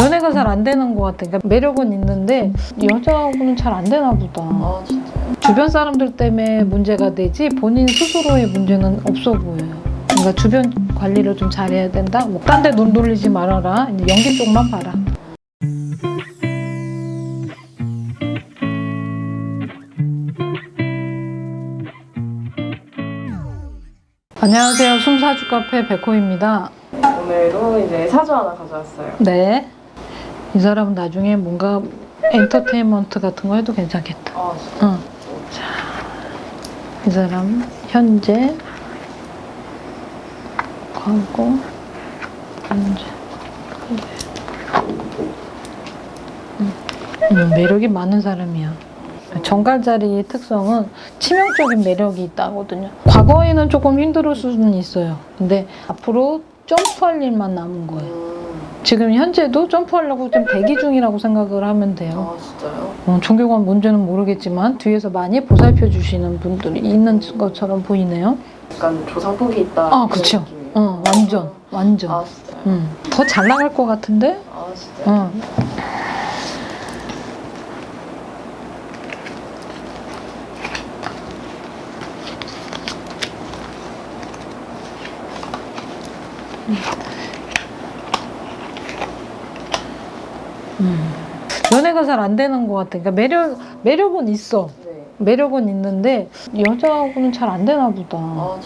연애가 잘 안 되는 것 같아. 그러니까 매력은 있는데 여자하고는 잘 안 되나 보다. 아? 주변 사람들 때문에 문제가 되지 본인 스스로의 문제는 없어 보여요. 그러니까 주변 관리를 좀 잘해야 된다. 뭐 딴데 눈 돌리지 말아라. 이제 연기 쪽만 봐라. 안녕하세요. 숨사주 카페 백호입니다. 오늘도 이제 사주 하나 가져왔어요. 네. 이 사람은 나중에 뭔가 엔터테인먼트 같은 거 해도 괜찮겠다. 아. 응. 자, 이 사람 현재 과거 현재 음, 음, 매력이 많은 사람이야. 정갈자리의 특성은 치명적인 매력이 있다거든요. 과거에는 조금 힘들 수는 있어요. 근데 앞으로 점프할 일만 남은 거예요. 음. 지금 현재도 점프하려고 좀 대기 중이라고 생각을 하면 돼요. 아 진짜요? 어, 종교관 뭔지는 모르겠지만 뒤에서 많이 보살펴 주시는 분들이 있는 것처럼 보이네요. 약간 조상폭이 있다. 아. 느낌이에요? 어, 완전, 완전. 아 진짜요? 음, 더잘 나갈 것 같은데? 아 진짜요? 어. 음. 연애가 잘 안 되는 것 같아. 그러니까 매력 매력은 있어. 네. 매력은 있는데 여자하고는 잘 안 되나 보다. 아?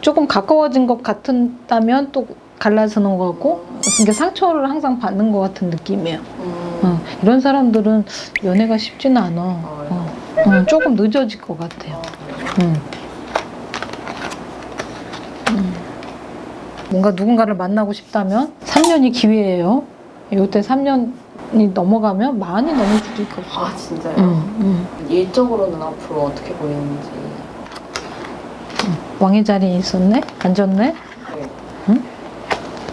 조금 가까워진 것 같다면 또 갈라서는 것 같고 그러니까 상처를 항상 받는 것 같은 느낌이에요. 음. 어, 이런 사람들은 연애가 쉽지는 않아. 아, 어, 어, 조금 늦어질 것 같아요. 아? 음. 음. 뭔가 누군가를 만나고 싶다면 3년이 기회예요. 이때 3년이 넘어가면 많이 넘을 수도 있고. 아 진짜요? 음, 음. 일적으로는 앞으로 어떻게 보이는지. 왕의 자리에 있었네? 앉았네? 네.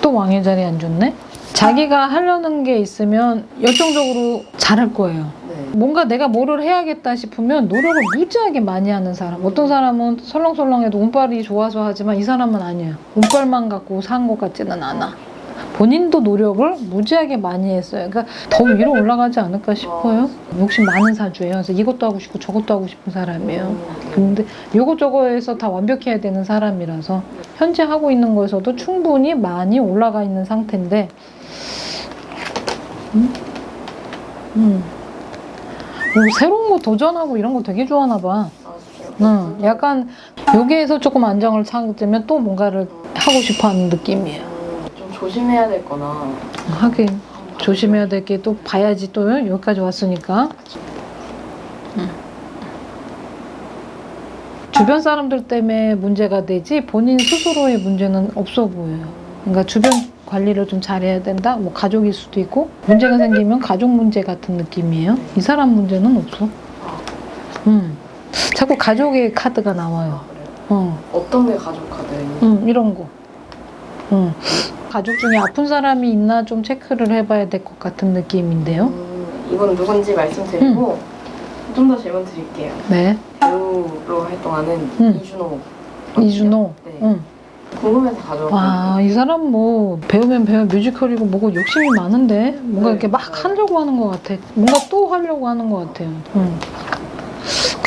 또 왕의 자리에 앉았네? 자기가 하려는 게 있으면 열정적으로 잘할 거예요. 네. 뭔가 내가 뭐를 해야겠다 싶으면 노력을 무지하게 많이 하는 사람. 어떤 사람은 설렁설렁해도 운빨이 좋아서 하지만 이 사람은 아니에요. 운빨만 갖고 산 것 같지는 않아. 본인도 노력을 무지하게 많이 했어요. 그러니까 더 위로 올라가지 않을까 싶어요. 욕심 많은 사주예요. 그래서 이것도 하고 싶고 저것도 하고 싶은 사람이에요. 근데 요거저거에서 다 완벽해야 되는 사람이라서 현재 하고 있는 거에서도 충분히 많이 올라가 있는 상태인데 음? 음. 뭐 새로운 거 도전하고 이런 거 되게 좋아하나 봐. 아? 응, 약간 여기에서 조금 안정을 찾으면 또 뭔가를 하고 싶어하는 느낌이에요. 조심해야 될 거나. 하긴 조심해야 될 게 또 봐야지 또 여기까지 왔으니까. 응. 주변 사람들 때문에 문제가 되지 본인 스스로의 문제는 없어 보여요. 그러니까 주변 관리를 좀 잘해야 된다. 뭐 가족일 수도 있고 문제가 생기면 가족 문제 같은 느낌이에요. 이 사람 문제는 없어. 음. 자꾸 가족의 카드가 나와요. 아? 어. 어떤 게 가족 카드예요? 음, 이런 거. 음. 가족 중에 아픈 사람이 있나 좀 체크를 해봐야 될 것 같은 느낌인데요. 음, 이건 누군지 말씀드리고 좀더 질문 드릴게요. 네. 배우로 활동하는 음. 이준호. 이준호. 네. 응. 궁금해서 가져왔거든요. 와, 이 사람 뭐 배우면 배우 뮤지컬이고 뭐고 욕심이 많은데 뭔가 네. 이렇게 막 하려고 하는 것 같아. 뭔가 또 하려고 하는 것 같아요. 응.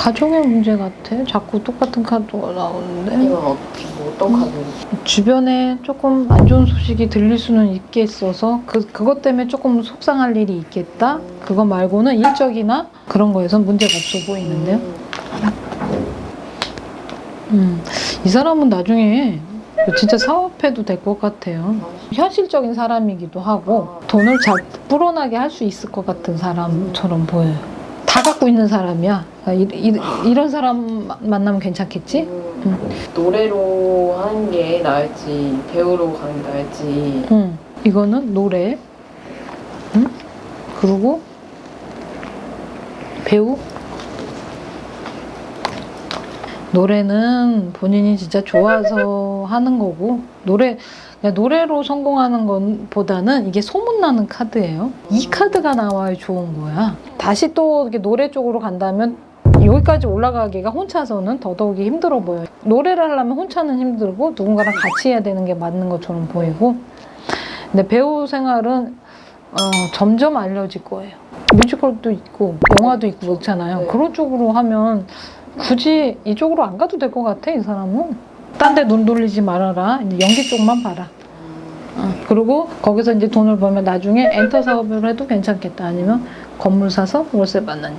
가족의 문제 같아. 자꾸 똑같은 카드가 나오는데 이건 어, 뭐 어떤 카드예요? 주변에 조금 안 좋은 소식이 들릴 수는 있겠어서 그 그것 때문에 조금 속상할 일이 있겠다. 그거 말고는 일적이나 그런 거에서 문제가 없어 보이는데요. 음, 이 사람은 나중에 진짜 사업해도 될 것 같아요. 현실적인 사람이기도 하고 돈을 잘 불어나게 할 수 있을 것 같은 사람처럼 보여요. 다 갖고 있는 사람이야. 그러니까 이, 이, 런 사람 마- 만나면 괜찮겠지? 음, 노래로 하는 게 나을지 배우로 가는 게 나을지 응. 이거는 노래. 응? 그리고 배우. 노래는 본인이 진짜 좋아서 하는 거고 노래 노래로 성공하는 것보다는 이게 소문나는 카드예요. 이 카드가 나와야 좋은 거야. 다시 또 이렇게 노래 쪽으로 간다면 여기까지 올라가기가 혼자서는 더더욱이 힘들어 보여요. 노래를 하려면 혼자는 힘들고 누군가랑 같이 해야 되는 게 맞는 것처럼 보이고 근데 배우 생활은 어, 점점 알려질 거예요. 뮤지컬도 있고 영화도 있고 그렇잖아요. 네. 그런 쪽으로 하면 굳이 이쪽으로 안 가도 될 것 같아 이 사람은. 딴 데 눈 돌리지 말아라. 이제 연기 쪽만 봐라. 어, 그리고 거기서 이제 돈을 벌면 나중에 엔터 사업을 해도 괜찮겠다. 아니면 건물 사서 월세 받는 일.